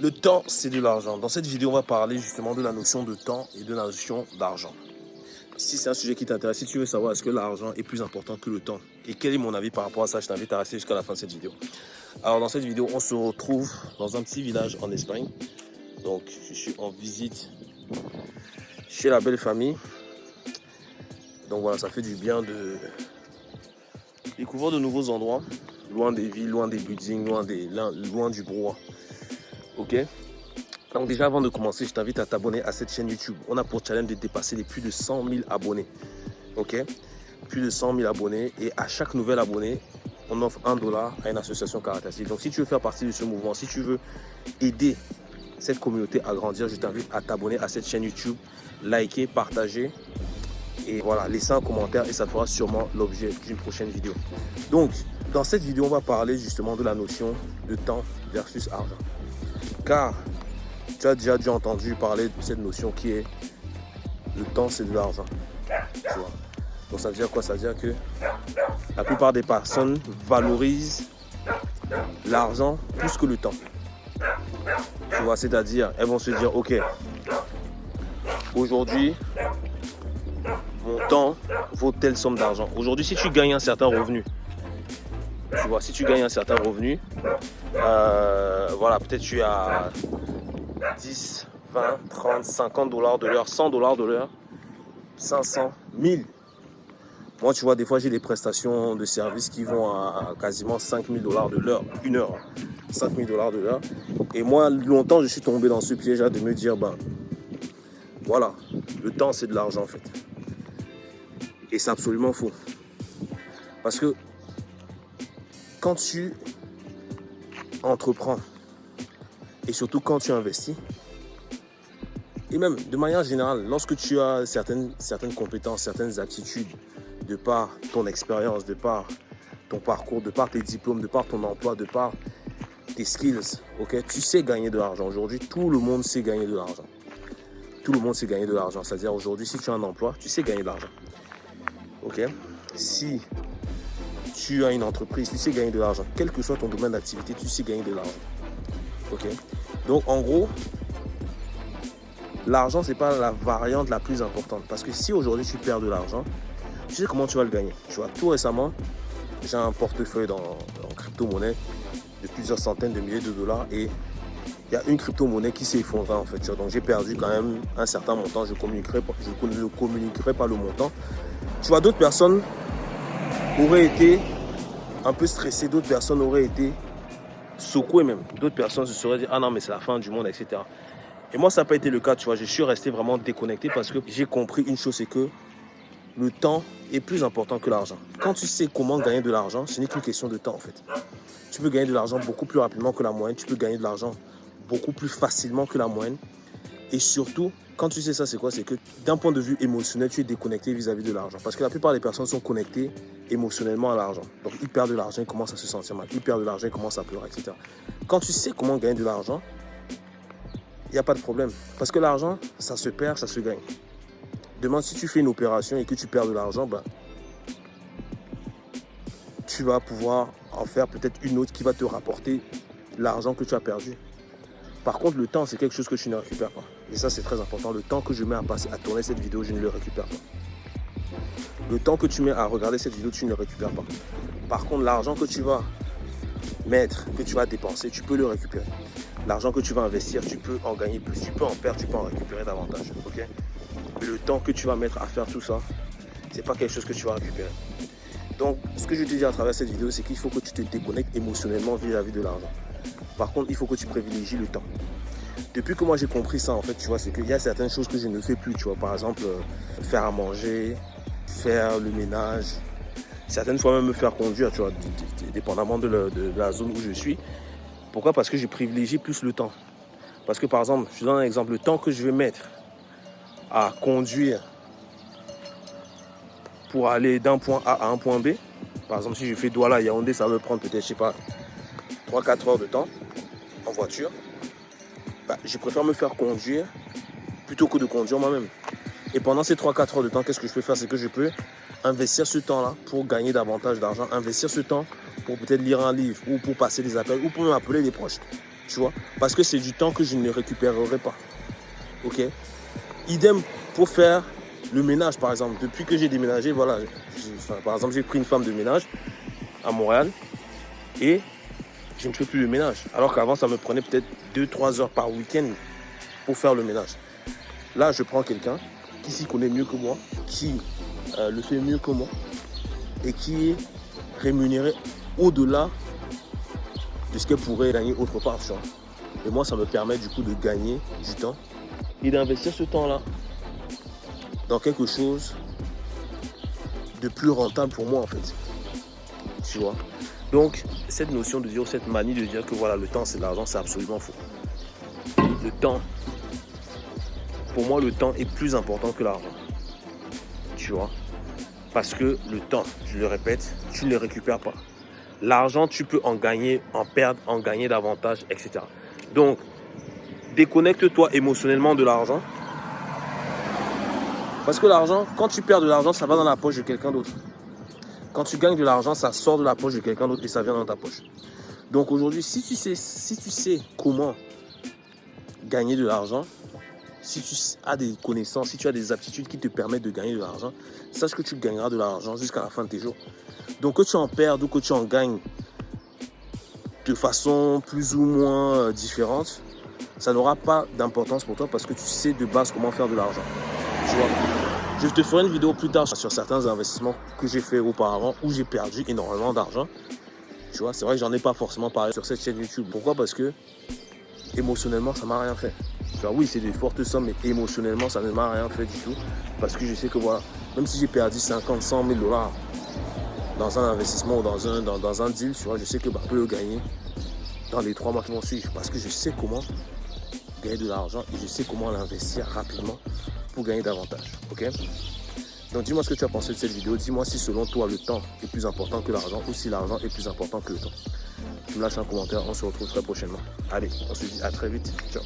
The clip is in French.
Le temps, c'est de l'argent. Dans cette vidéo, on va parler justement de la notion de temps et de la notion d'argent. Si c'est un sujet qui t'intéresse, si tu veux savoir est-ce que l'argent est plus important que le temps et quel est mon avis par rapport à ça, je t'invite à rester jusqu'à la fin de cette vidéo. Alors dans cette vidéo, on se retrouve dans un petit village en Espagne. Donc je suis en visite chez la belle famille. Donc voilà, ça fait du bien de découvrir de nouveaux endroits, loin des villes, loin des buildings, loin, du brouhaha. Ok donc déjà avant de commencer, je t'invite à t'abonner à cette chaîne YouTube. On a pour challenge de dépasser les plus de 100 000 abonnés. Ok Plus de 100 000 abonnés. Et à chaque nouvel abonné, on offre un dollar à une association caritative. Donc si tu veux faire partie de ce mouvement, si tu veux aider cette communauté à grandir, je t'invite à t'abonner à cette chaîne YouTube, liker, partager et voilà, laisser un commentaire et ça fera sûrement l'objet d'une prochaine vidéo. Donc, dans cette vidéo, on va parler justement de la notion de temps versus argent. Car tu as déjà dû entendu parler de cette notion qui est le temps c'est de l'argent. Donc ça veut dire quoi? Ça veut dire que la plupart des personnes valorisent l'argent plus que le temps. Tu c'est-à-dire, elles vont se dire, ok, aujourd'hui, mon temps vaut telle somme d'argent. Aujourd'hui, si tu gagnes un certain revenu, tu vois, si tu gagnes un certain revenu, euh, voilà, peut-être tu as 10, 20, 30, 50 dollars de l'heure, 100 dollars de l'heure, 500, 1000. Moi, tu vois, des fois, j'ai des prestations de services qui vont à, quasiment 5000 dollars de l'heure, une heure. 5000 dollars de l'heure. Et moi, longtemps, je suis tombé dans ce piège de me dire, ben, voilà, le temps, c'est de l'argent, en fait. Et c'est absolument faux. Parce que quand tu entreprends, et surtout quand tu investis, et même de manière générale, lorsque tu as certaines, certaines compétences, certaines aptitudes, de par ton expérience, de par ton parcours, de par tes diplômes, de par ton emploi, de par tes skills, ok, tu sais gagner de l'argent. Aujourd'hui, tout le monde sait gagner de l'argent. Tout le monde sait gagner de l'argent. C'est-à-dire aujourd'hui, si tu as un emploi, tu sais gagner de l'argent. Ok? Si tu as une entreprise, tu sais gagner de l'argent. Quel que soit ton domaine d'activité, tu sais gagner de l'argent. Ok? Donc en gros, l'argent, c'est pas la variante la plus importante. Parce que si aujourd'hui tu perds de l'argent, tu sais comment tu vas le gagner. Tu vois, tout récemment, j'ai un portefeuille dans, en crypto-monnaie de plusieurs centaines de milliers de dollars et il y a une crypto-monnaie qui s'est effondrée en fait. Donc j'ai perdu quand même un certain montant. Je, communiquerai, je ne communiquerai pas le montant. Tu vois, d'autres personnes auraient été un peu stressées, d'autres personnes auraient été secouées même. D'autres personnes se seraient dit, ah non mais c'est la fin du monde, etc. Et moi, ça n'a pas été le cas, tu vois. Je suis resté vraiment déconnecté parce que j'ai compris une chose, c'est que le temps est plus important que l'argent. Quand tu sais comment gagner de l'argent, ce n'est qu'une question de temps en fait. Tu peux gagner de l'argent beaucoup plus rapidement que la moyenne, tu peux gagner de l'argent beaucoup plus facilement que la moyenne. Et surtout, quand tu sais ça, c'est quoi? C'est que d'un point de vue émotionnel, tu es déconnecté vis-à-vis de l'argent. Parce que la plupart des personnes sont connectées émotionnellement à l'argent. Donc ils perdent de l'argent, ils commencent à se sentir mal. Ils perdent de l'argent, ils commencent à pleurer, etc. Quand tu sais comment gagner de l'argent, il n'y a pas de problème. Parce que l'argent, ça se perd, ça se gagne. Demain, si tu fais une opération et que tu perds de l'argent, ben, tu vas pouvoir en faire peut-être une autre qui va te rapporter l'argent que tu as perdu. Par contre, le temps, c'est quelque chose que tu ne récupères pas. Et ça, c'est très important. Le temps que je mets à passer à tourner cette vidéo, je ne le récupère pas. Le temps que tu mets à regarder cette vidéo, tu ne le récupères pas. Par contre, l'argent que tu vas mettre, que tu vas dépenser, tu peux le récupérer. L'argent que tu vas investir, tu peux en gagner plus. Tu peux en perdre, tu peux en récupérer davantage. le temps que tu vas mettre à faire tout ça, c'est pas quelque chose que tu vas récupérer. Donc, ce que je te dis à travers cette vidéo, c'est qu'il faut que tu te déconnectes émotionnellement vis-à-vis de l'argent. Par contre, il faut que tu privilégies le temps. Depuis que moi j'ai compris ça, en fait, tu vois, c'est qu'il y a certaines choses que je ne fais plus, tu vois. Par exemple, euh, faire à manger, faire le ménage, certaines fois même me faire conduire, tu vois, dépendamment de, la zone où je suis. Pourquoi? Parce que je privilégie plus le temps. Parce que par exemple, je donne un exemple, le temps que je vais mettre à conduire pour aller d'un point A à un point B. Par exemple, si je fais Douala Yaoundé, ça va prendre peut-être, je sais pas, 3-4 heures de temps en voiture. Bah, je préfère me faire conduire plutôt que de conduire moi-même. Et pendant ces 3-4 heures de temps, qu'est-ce que je peux faire? C'est que je peux investir ce temps-là pour gagner davantage d'argent, investir ce temps pour peut-être lire un livre ou pour passer des appels ou pour m'appeler des proches. Tu vois? Parce que c'est du temps que je ne récupérerai pas. Ok? Idem pour faire le ménage, par exemple. Depuis que j'ai déménagé, voilà. par exemple, j'ai pris une femme de ménage à Montréal et je ne fais plus le ménage. Alors qu'avant, ça me prenait peut-être 2-3 heures par week-end pour faire le ménage. Là, je prends quelqu'un qui s'y connaît mieux que moi, qui euh, le fait mieux que moi et qui est rémunéré au-delà de ce qu'elle pourrait gagner autre part. Et moi, ça me permet du coup de gagner du temps et d'investir ce temps-là dans quelque chose de plus rentable pour moi en fait. Tu vois? Donc, cette notion de dire, cette manie de dire que voilà, le temps c'est l'argent, c'est absolument faux. Le temps, pour moi, le temps est plus important que l'argent. Tu vois? Parce que le temps, je le répète, tu ne le récupères pas. L'argent, tu peux en gagner, en perdre, en gagner davantage, etc. Donc, déconnecte-toi émotionnellement de l'argent. Parce que l'argent, quand tu perds de l'argent, ça va dans la poche de quelqu'un d'autre. Quand tu gagnes de l'argent, ça sort de la poche de quelqu'un d'autre et ça vient dans ta poche. Donc aujourd'hui, si tu sais, si tu sais comment gagner de l'argent, si tu as des connaissances, si tu as des aptitudes qui te permettent de gagner de l'argent, sache que tu gagneras de l'argent jusqu'à la fin de tes jours. Donc que tu en perdes ou que tu en gagnes de façon plus ou moins euh, différente, ça n'aura pas d'importance pour toi parce que tu sais de base comment faire de l'argent. Tu vois? Je te ferai une vidéo plus tard sur certains investissements que j'ai fait auparavant où j'ai perdu énormément d'argent. Tu vois, c'est vrai que j'en ai pas forcément parlé sur cette chaîne YouTube. Pourquoi? Parce que émotionnellement, ça m'a rien fait. Oui, c'est des fortes sommes, mais émotionnellement, ça ne m'a rien fait du tout. Parce que je sais que voilà, même si j'ai perdu 50, 100 000 dollars dans un investissement ou dans un, dans, un deal, tu vois, je sais que bah, je peux le gagner dans les trois mois qui vont suivre. Parce que je sais comment gagner de l'argent et je sais comment l'investir rapidement gagner davantage. Ok? Donc dis-moi ce que tu as pensé de cette vidéo. Dis-moi si selon toi le temps est plus important que l'argent ou si l'argent est plus important que le temps. Tu me lâches un commentaire. On se retrouve très prochainement. Allez, on se dit à très vite. Ciao.